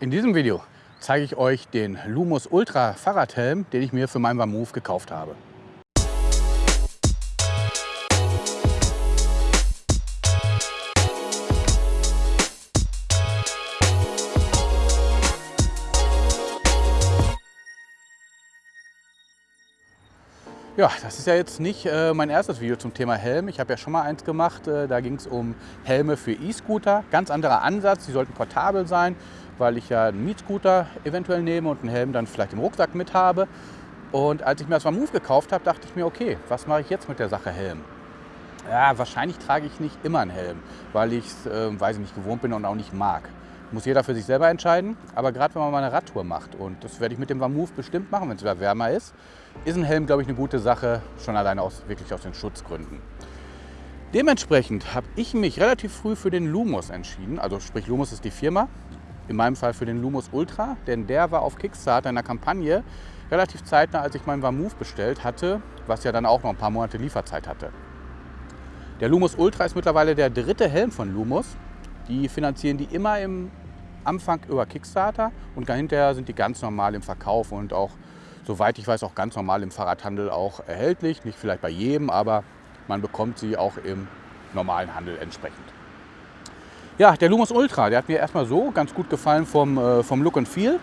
In diesem Video zeige ich euch den Lumos Ultra Fahrradhelm, den ich mir für meinen Vamove gekauft habe. Ja, das ist ja jetzt nicht äh, mein erstes Video zum Thema Helm. Ich habe ja schon mal eins gemacht, äh, da ging es um Helme für E-Scooter. Ganz anderer Ansatz, die sollten portabel sein, weil ich ja einen Mietscooter eventuell nehme und einen Helm dann vielleicht im Rucksack mit habe. Und als ich mir das mal Move gekauft habe, dachte ich mir, okay, was mache ich jetzt mit der Sache Helm? Ja, wahrscheinlich trage ich nicht immer einen Helm, weil ich es, äh, weiß ich nicht, gewohnt bin und auch nicht mag. Muss jeder für sich selber entscheiden. Aber gerade wenn man mal eine Radtour macht, und das werde ich mit dem Vamove bestimmt machen, wenn es wieder wärmer ist, ist ein Helm, glaube ich, eine gute Sache, schon alleine aus, wirklich aus den Schutzgründen. Dementsprechend habe ich mich relativ früh für den Lumos entschieden. Also sprich, Lumos ist die Firma. In meinem Fall für den Lumos Ultra, denn der war auf Kickstarter in der Kampagne relativ zeitnah, als ich meinen Vamove bestellt hatte, was ja dann auch noch ein paar Monate Lieferzeit hatte. Der Lumos Ultra ist mittlerweile der dritte Helm von Lumos. Die finanzieren die immer im Anfang über Kickstarter und dahinter sind die ganz normal im Verkauf und auch, soweit ich weiß, auch ganz normal im Fahrradhandel auch erhältlich. Nicht vielleicht bei jedem, aber man bekommt sie auch im normalen Handel entsprechend. Ja, der Lumos Ultra, der hat mir erstmal so ganz gut gefallen vom, äh, vom Look and Feel.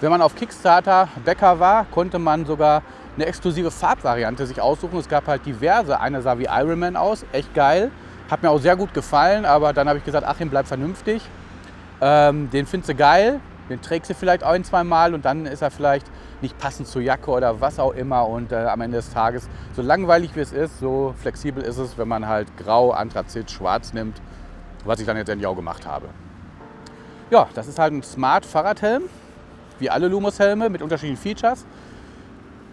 Wenn man auf Kickstarter Bäcker war, konnte man sogar eine exklusive Farbvariante sich aussuchen. Es gab halt diverse. Eine sah wie Iron Man aus, echt geil. Hat mir auch sehr gut gefallen, aber dann habe ich gesagt, Achim, bleib vernünftig. Ähm, den findest du geil, den trägst du vielleicht ein, zwei Mal und dann ist er vielleicht nicht passend zur Jacke oder was auch immer. Und äh, am Ende des Tages, so langweilig wie es ist, so flexibel ist es, wenn man halt grau, Anthrazit, schwarz nimmt, was ich dann jetzt endlich auch gemacht habe. Ja, das ist halt ein Smart Fahrradhelm, wie alle Lumos-Helme mit unterschiedlichen Features.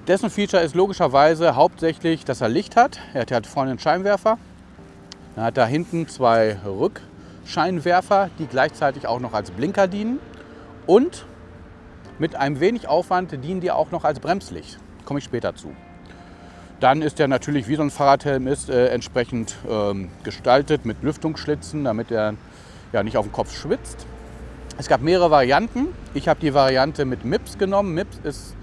Dessen Feature ist logischerweise hauptsächlich, dass er Licht hat. Er hat halt vorne einen Scheinwerfer. Dann hat er hinten zwei Rückscheinwerfer, die gleichzeitig auch noch als Blinker dienen. Und mit einem wenig Aufwand dienen die auch noch als Bremslicht. Komme ich später zu. Dann ist er natürlich, wie so ein Fahrradhelm ist, äh, entsprechend ähm, gestaltet mit Lüftungsschlitzen, damit er ja, nicht auf den Kopf schwitzt. Es gab mehrere Varianten. Ich habe die Variante mit MIPS genommen. MIPS ist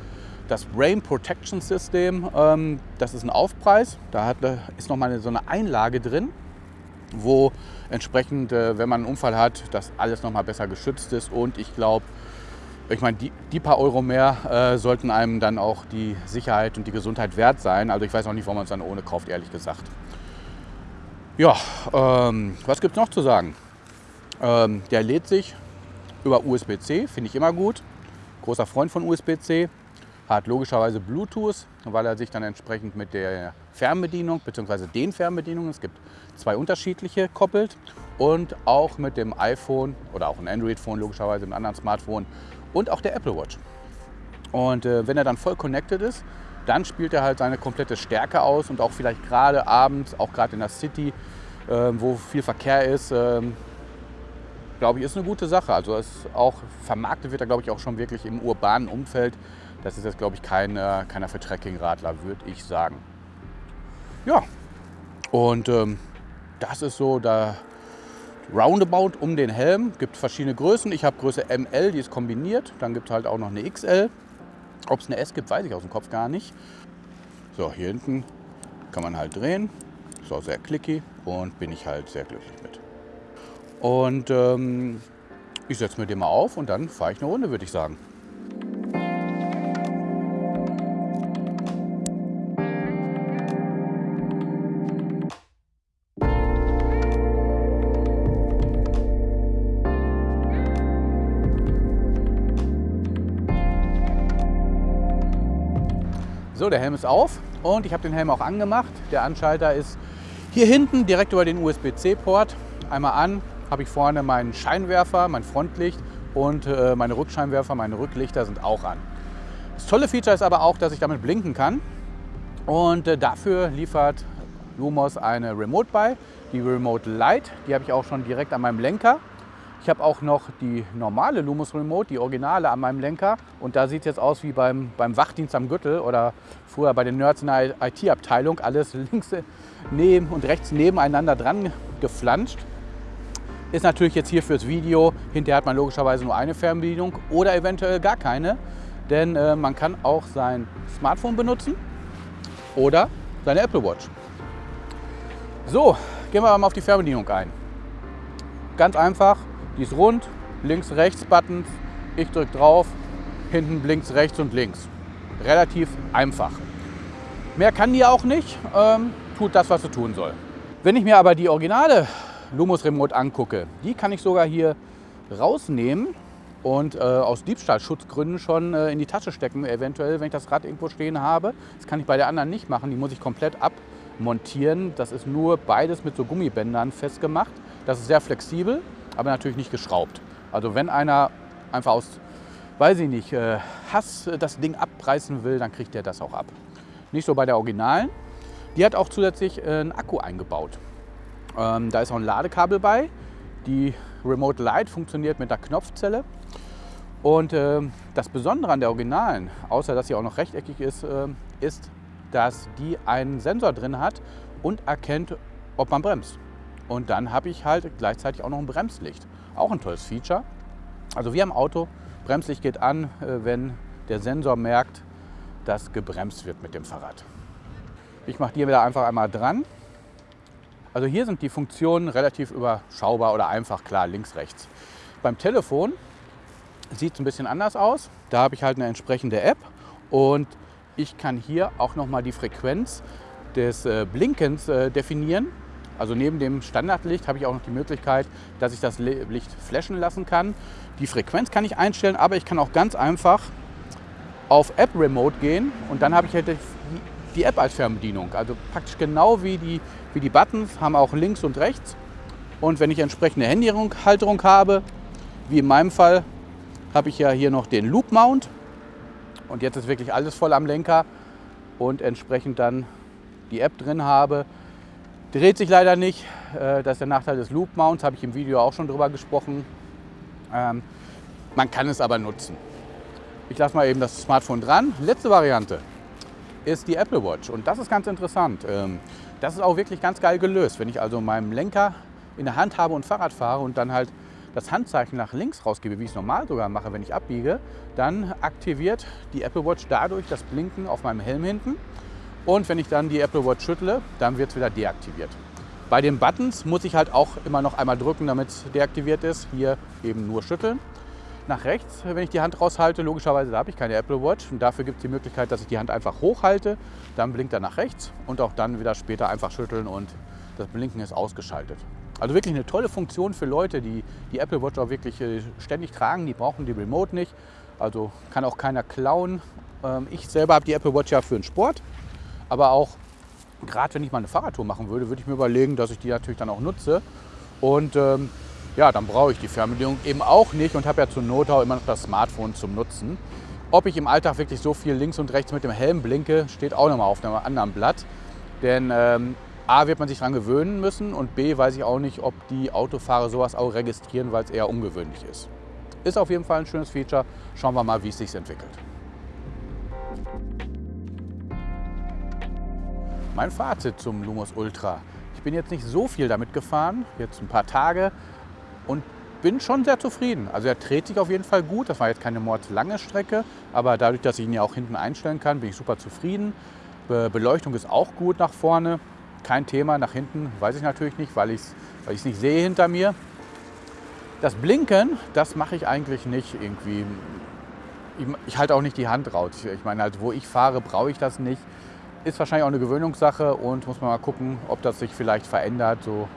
das Brain Protection System. Ähm, das ist ein Aufpreis. Da hat, ist nochmal so eine Einlage drin, wo entsprechend, äh, wenn man einen Unfall hat, das alles nochmal besser geschützt ist. Und ich glaube, ich meine, die, die, paar Euro mehr äh, sollten einem dann auch die Sicherheit und die Gesundheit wert sein. Also ich weiß auch nicht, warum man es dann ohne kauft, ehrlich gesagt. Ja, ähm, was gibt es noch zu sagen? Ähm, der lädt sich über USB-C, finde ich immer gut. Großer Freund von USB-C. Hat logischerweise Bluetooth, weil er sich dann entsprechend mit der Fernbedienung bzw. den Fernbedienungen, es gibt zwei unterschiedliche, koppelt. Und auch mit dem iPhone oder auch ein Android-Phone logischerweise, einem anderen Smartphone und auch der Apple Watch. Und äh, wenn er dann voll connected ist, dann spielt er halt seine komplette Stärke aus und auch vielleicht gerade abends, auch gerade in der City, äh, wo viel Verkehr ist, äh, glaube ich, ist eine gute Sache. Also es auch vermarktet wird er, glaube ich, auch schon wirklich im urbanen Umfeld. Das ist jetzt, glaube ich, kein, äh, keiner für Trekkingradler, würde ich sagen. Ja, und ähm, das ist so der Roundabout um den Helm. Gibt verschiedene Größen. Ich habe Größe ML, die ist kombiniert. Dann gibt es halt auch noch eine XL. Ob es eine S gibt, weiß ich aus dem Kopf gar nicht. So, hier hinten kann man halt drehen. Ist auch sehr clicky und bin ich halt sehr glücklich mit. Und ähm, ich setze mir den mal auf und dann fahre ich eine Runde, würde ich sagen. Der Helm ist auf und ich habe den Helm auch angemacht. Der Anschalter ist hier hinten direkt über den USB-C-Port. Einmal an, habe ich vorne meinen Scheinwerfer, mein Frontlicht und äh, meine Rückscheinwerfer, meine Rücklichter sind auch an. Das tolle Feature ist aber auch, dass ich damit blinken kann und äh, dafür liefert Lumos eine Remote bei, die Remote Lite, die habe ich auch schon direkt an meinem Lenker. Ich habe auch noch die normale Lumos Remote, die Originale an meinem Lenker. Und da sieht es jetzt aus wie beim, beim Wachdienst am Gürtel oder früher bei den Nerds in der IT-Abteilung. Alles links neben und rechts nebeneinander dran geflanscht. Ist natürlich jetzt hier fürs Video, hinterher hat man logischerweise nur eine Fernbedienung oder eventuell gar keine. Denn äh, man kann auch sein Smartphone benutzen oder seine Apple Watch. So, gehen wir mal auf die Fernbedienung ein. Ganz einfach, die ist rund, links, rechts Buttons, ich drücke drauf, hinten blinkt rechts und links. Relativ einfach. Mehr kann die auch nicht, ähm, tut das, was sie tun soll. Wenn ich mir aber die originale Lumos Remote angucke, die kann ich sogar hier rausnehmen und äh, aus Diebstahlschutzgründen schon äh, in die Tasche stecken, eventuell, wenn ich das Rad irgendwo stehen habe. Das kann ich bei der anderen nicht machen, die muss ich komplett abmontieren. Das ist nur beides mit so Gummibändern festgemacht. Das ist sehr flexibel, aber natürlich nicht geschraubt. Also wenn einer einfach aus, weiß ich nicht, äh, Hass das Ding abreißen will, dann kriegt er das auch ab. Nicht so bei der Originalen. Die hat auch zusätzlich äh, einen Akku eingebaut. Ähm, da ist auch ein Ladekabel bei. Die Remote Light funktioniert mit einer Knopfzelle. Und äh, das Besondere an der Originalen, außer dass sie auch noch rechteckig ist, äh, ist, dass die einen Sensor drin hat und erkennt, ob man bremst. Und dann habe ich halt gleichzeitig auch noch ein Bremslicht. Auch ein tolles Feature. Also wie am Auto, Bremslicht geht an, äh, wenn der Sensor merkt, dass gebremst wird mit dem Fahrrad. Ich mache die wieder einfach einmal dran. Also hier sind die Funktionen relativ überschaubar oder einfach klar, links, rechts. Beim Telefon sieht es ein bisschen anders aus. Da habe ich halt eine entsprechende App und ich kann hier auch noch mal die Frequenz des äh, Blinkens äh, definieren. Also neben dem Standardlicht habe ich auch noch die Möglichkeit, dass ich das Licht flashen lassen kann. Die Frequenz kann ich einstellen, aber ich kann auch ganz einfach auf App Remote gehen und dann habe ich halt die App als Fernbedienung. Also praktisch genau wie die, wie die Buttons, haben auch links und rechts. Und wenn ich entsprechende Handyhalterung habe, wie in meinem Fall, habe ich ja hier noch den Loop Mount. Und jetzt ist wirklich alles voll am Lenker und entsprechend dann die App drin habe, Dreht sich leider nicht. Äh, das ist der Nachteil des Loop Mounts, habe ich im Video auch schon drüber gesprochen. Ähm, man kann es aber nutzen. Ich lasse mal eben das Smartphone dran. Letzte Variante ist die Apple Watch und das ist ganz interessant. Ähm, das ist auch wirklich ganz geil gelöst. Wenn ich also meinen Lenker in der Hand habe und Fahrrad fahre und dann halt das Handzeichen nach links rausgebe, wie ich es normal sogar mache, wenn ich abbiege, dann aktiviert die Apple Watch dadurch das Blinken auf meinem Helm hinten und wenn ich dann die Apple Watch schüttle, dann wird es wieder deaktiviert. Bei den Buttons muss ich halt auch immer noch einmal drücken, damit es deaktiviert ist. Hier eben nur schütteln. Nach rechts, wenn ich die Hand raushalte, logischerweise da habe ich keine Apple Watch und dafür gibt es die Möglichkeit, dass ich die Hand einfach hochhalte, dann blinkt er nach rechts und auch dann wieder später einfach schütteln und das Blinken ist ausgeschaltet. Also wirklich eine tolle Funktion für Leute, die die Apple Watch auch wirklich äh, ständig tragen. Die brauchen die Remote nicht, also kann auch keiner klauen. Ähm, ich selber habe die Apple Watch ja für den Sport aber auch gerade wenn ich mal eine Fahrradtour machen würde, würde ich mir überlegen, dass ich die natürlich dann auch nutze. Und ähm, ja, dann brauche ich die Fernbedienung eben auch nicht und habe ja zur Not auch immer noch das Smartphone zum Nutzen. Ob ich im Alltag wirklich so viel links und rechts mit dem Helm blinke, steht auch nochmal auf einem anderen Blatt. Denn ähm, A wird man sich daran gewöhnen müssen und B weiß ich auch nicht, ob die Autofahrer sowas auch registrieren, weil es eher ungewöhnlich ist. Ist auf jeden Fall ein schönes Feature. Schauen wir mal, wie es sich entwickelt. Mein Fazit zum Lumos Ultra. Ich bin jetzt nicht so viel damit gefahren, jetzt ein paar Tage und bin schon sehr zufrieden. Also er dreht sich auf jeden Fall gut. Das war jetzt keine mordslange Strecke, aber dadurch, dass ich ihn ja auch hinten einstellen kann, bin ich super zufrieden. Be Beleuchtung ist auch gut nach vorne. Kein Thema, nach hinten weiß ich natürlich nicht, weil ich es weil nicht sehe hinter mir. Das Blinken, das mache ich eigentlich nicht irgendwie. Ich, ich halte auch nicht die Hand raus. Ich meine, halt, wo ich fahre, brauche ich das nicht. Ist wahrscheinlich auch eine Gewöhnungssache und muss man mal gucken, ob das sich vielleicht verändert. So,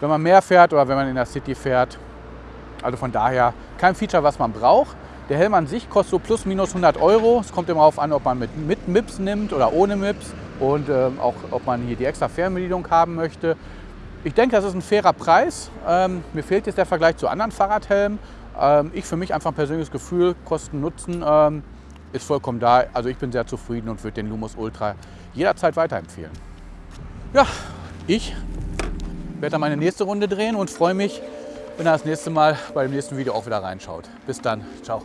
wenn man mehr fährt oder wenn man in der City fährt. Also von daher kein Feature, was man braucht. Der Helm an sich kostet so plus minus 100 Euro. Es kommt immer darauf an, ob man mit, mit MIPS nimmt oder ohne MIPS und ähm, auch ob man hier die extra Fernbedienung haben möchte. Ich denke, das ist ein fairer Preis. Ähm, mir fehlt jetzt der Vergleich zu anderen Fahrradhelmen. Ähm, ich für mich einfach ein persönliches Gefühl, Kosten, Nutzen. Ähm, ist vollkommen da. Also ich bin sehr zufrieden und würde den Lumos Ultra jederzeit weiterempfehlen. Ja, ich werde dann meine nächste Runde drehen und freue mich, wenn er das nächste Mal beim nächsten Video auch wieder reinschaut. Bis dann, ciao.